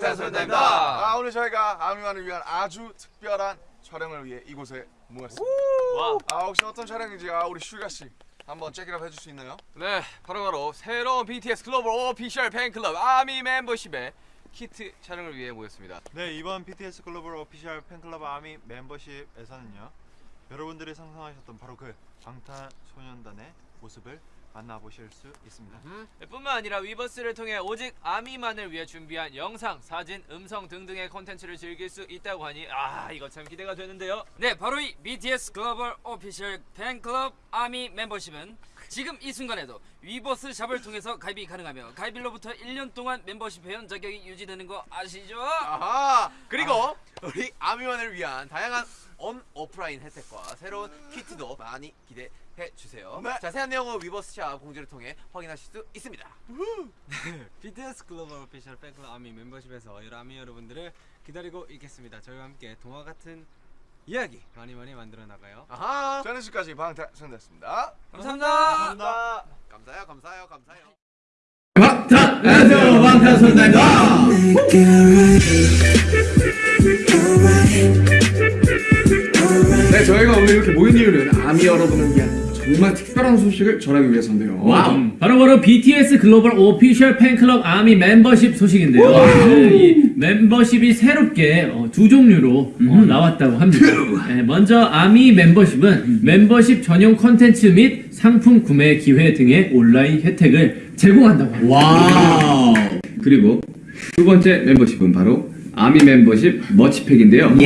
방탄소년단입니다. 아 오늘 저희가 아미만을 위한 아주 특별한 촬영을 위해 이곳에 모였습니다. 와. 아 혹시 어떤 촬영인지 아 우리 슈가 씨 한번 check up 해줄 수 있나요? 네, 바로 바로 새로운 BTS 글로벌 official 팬클럽 아미 멤버십의 키트 촬영을 위해 모였습니다. 네 이번 BTS 글로벌 official 팬클럽 아미 멤버십에서는요 여러분들이 상상하셨던 바로 그 방탄소년단의 모습을 만나보실 수 있습니다 네, 뿐만 아니라 위버스를 통해 오직 아미만을 위해 준비한 영상, 사진, 음성 등등의 콘텐츠를 즐길 수 있다고 하니 아 이거 참 기대가 되는데요. 네, 바로 이 BTS 글로벌 official 팬클럽 아미 멤버십은 지금 이 순간에도 위버스 샵을 통해서 가입이 가능하며 가입일로부터 1년 동안 멤버십 회원 자격이 유지되는 거 아시죠? 아하 그리고 우리 아미만을 위한 다양한 온 오프라인 혜택과 새로운 키트도 많이 기대해 주세요. 네. 자세한 내용은 위버스샵 공지를 통해 확인하실 수 있습니다. BTS 글로벌 오피셜 팬클럽 아미 멤버십에서 여러 아미 여러분들을 기다리고 있겠습니다. 저희와 함께 동화 같은 이야기 많이 많이 만들어 나가요. 아하 저는 지금까지 방탄소년단이었습니다. 감사합니다. 감사합니다 감사해요, 감사해요, 감사해요. 안녕하세요 방탄소년단입니다 네 저희가 오늘 이렇게 모인 이유는 아미 여러분을 위한 정말 특별한 소식을 전하기 위해서인데요. wow. 바로 바로 BTS 글로벌 official 팬클럽 아미 멤버십 소식인데요. 네, 이 멤버십이 새롭게 어, 두 종류로 어, 나왔다고 합니다. 네, 먼저 아미 멤버십은 멤버십 전용 컨텐츠 및 상품 구매 기회 등의 온라인 혜택을 제공한다고 합니다. wow. 그리고 두 번째 멤버십은 바로 아미 멤버십 merch pack인데요.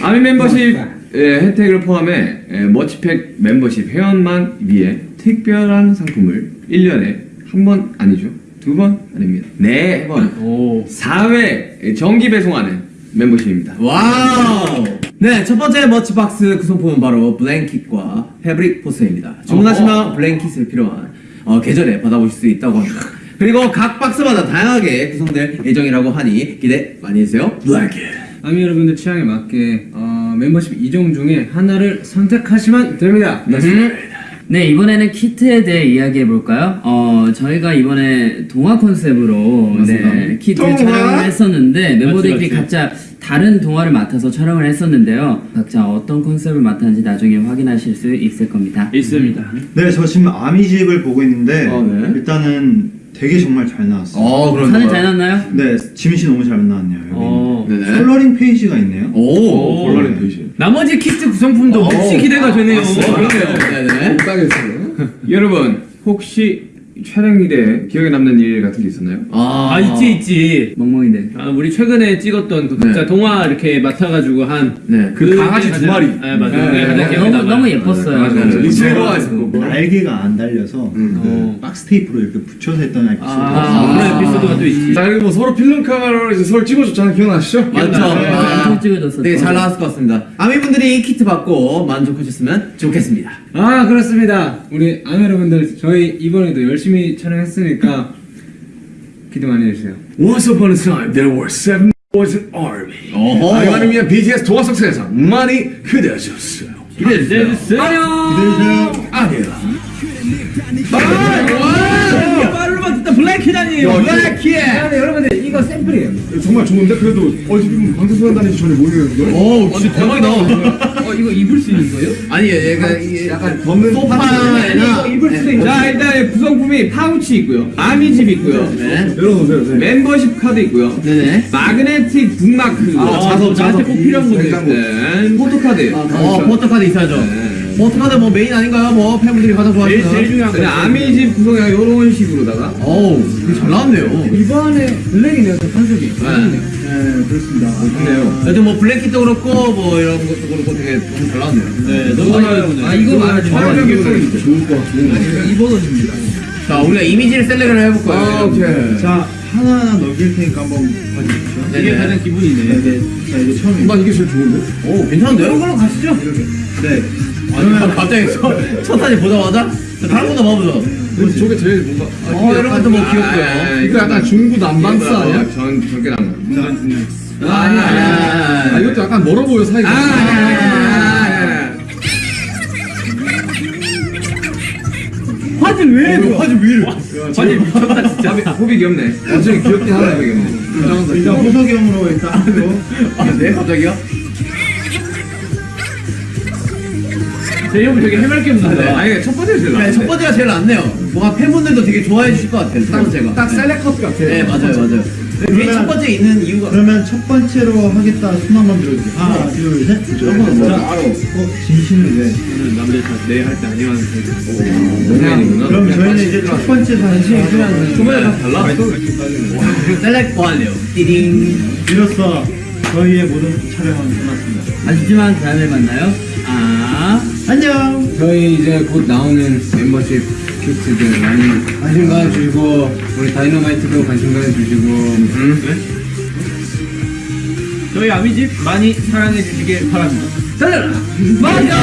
아미 merch pack 혜택을 포함해 에, merch pack 멤버십 회원만 위해 특별한 상품을 1년에 한 번 아니죠 두 번 아닙니다 네번 오. 4회 정기 배송하는 멤버십입니다 wow! 네, 첫 번째 merch box 구성품은 바로 blanket과 fabric 파우치입니다. 주문하시면 blanket을 필요한 어, 계절에 받아보실 수 있다고 합니다. 그리고 각 박스마다 다양하게 구성될 예정이라고 하니 기대 많이 해주세요. blanket! 아미 여러분들 취향에 맞게 어, 멤버십 이종 중에 하나를 선택하시면 됩니다. 네, 이번에는 키트에 대해 이야기해 볼까요? 어, 저희가 이번에 동화 컨셉으로 네, 키트 촬영을 했었는데 멤버들끼리 각자 다른 동화를 맡아서 촬영을 했었는데요. 각자 어떤 컨셉을 맡았는지 나중에 확인하실 수 있을 겁니다. 있습니다. 네, 저 지금 아미 zine을 보고 있는데 어, 네. 일단은 되게 정말 잘 나왔어요. 어, 그럼 사진 잘 났나요? 네, 지민 씨 너무 잘 나왔네요. 여기. 어. 네네 coloring 페이지가 있네요. 오! coloring 페이지 나머지 키트 구성품도 혹시 기대가 되네요. 네네. 못하겠어요 여러분 혹시 촬영 일에 기억에 남는 일 같은 게 있었나요? 아 있지 있지. 멍멍이들. 아, 우리 최근에 찍었던 그 각자 네. 동화 이렇게 맡아가지고 한 네, 그 강아지 두 마리. 네 맞아요. 네, 네, 네. 너무. 너무 예뻤어요. 맞아요, 맞아요. 네. 리체로가 있었고. 날개가 안 달려서 음. 그 박스 테이프로 이렇게 붙여서 했던 에피소드. 아, 그런 에피소드가 또 있지. 자 그리고 뭐 서로 필름 카메라로 이제 서로 찍어줬잖아요 기억나시죠? 맞죠? 아, 엄청 찍어줬었죠. 되게 잘 나왔을 것 같습니다. 아미분들이 키트 받고 만족하셨으면 좋겠습니다. 아 그렇습니다. 우리 아미 여러분들 저희 이번에도 열심히 촬영했으니까 기대 많이 해주세요. Once upon a time there were seven boys and ARMY. 아미만을 위한 BTS 동화 속 세계에서 많이 기대해주세요. 기대해주세요. Blanket 아니에요. Blanket. 네, 여러분들 이거 샘플이에요. 정말 좋은데 그래도 어디 방탄소년단인지 전혀 모르겠는데 오, 진짜 대박이다. 어 이거 입을 수 있는 거예요? 아니, 얘가 이게 약간 벗는 소파에나 입을 수도 있는. 자 일단 구성품이 파우치 있고요. 아미 zine 있고요. 네. 열어놓으세요 네. 멤버십 카드 있고요. 네네. magnetic bookmark. 아, 자석, 자석. 꼭 필요한. 냉장고. 네. 포토카드. 어, 포토카드 있어야죠. 포토카드 뭐 메인 아닌가요? 뭐 팬분들이 가장 좋아하시는. 제일 중요한 거. 아미 zine 구성이 이런 식으로다가. 어우, 되게 잘 나왔네요. 이번에 블랙이네요, 또 컨셉이. 네, 그렇습니다. 좋네요. 여튼 뭐 blanket도 그렇고 뭐 이런 것도 그렇고 되게 너무 잘 나왔네요. 네, 너무 좋아요. 아 이거 말하지 마. 좋을 것 같고 이 버전입니다. 자 우리가 이미지를 select를 해볼 거예요. 아 오케이 자, 하나하나 넘길 테니까 한번 봐주십시오. 이게 가장 기분이네. 네, 자, 이게 처음이에요. 난 이게 제일 좋은데? 오 괜찮은데요? 이런 걸로 가시죠. 네. 아니 갑자기 첫, 첫 사진 보자마자 자, 다른 것도 봐보죠. 근데 저게 제일 뭔가 아, 어 이런 것도 뭐 귀엽고요. 이거 약간 중구 남반스 아니야? 전 저게 난아 아니야 아니야. 아 이것도 약간 멀어 보여 사이가 아, 왜왜 이래? 아니 미쳤다 진짜. 호비 귀엽네. 완전 귀엽게 하나 귀엽네. 일단 호석이 형으로 일단 하고. 아, 네? 갑자기요? 제이홉 되게 해맑게 웃는다. 아니 첫 번째 제일 네. 첫 번째가 제일 낫네요. 뭔가 팬분들도 되게 좋아해 주실 것 같아요. 첫 번째가. 딱 셀렉 컷 같아. 네, 맞아요, 맞아요. 그게 첫 번째 있는 이유가. 그러면 첫 번째로 하겠다 손 한번 들어주세요. 하나, 둘, 셋. 한번 자, 바로. 어, 진심을 왜? 저는 남들 다내할때 아니면 농맨이구나. 그럼 저희는 이제 첫 번째 사진 두 번째 다 달라? 셀렉 완료. 띠링. 이로써 저희의 모든 촬영은 끝났습니다. 아쉽지만 다음에 만나요. 아. 안녕. 저희 이제 곧 나오는 멤버십 퀴즈들 많이 관심 가져주시고 우리 다이너마이트도 관심 가져주시고 저희 아미집 많이 사랑해 주시길 바랍니다. 맞아.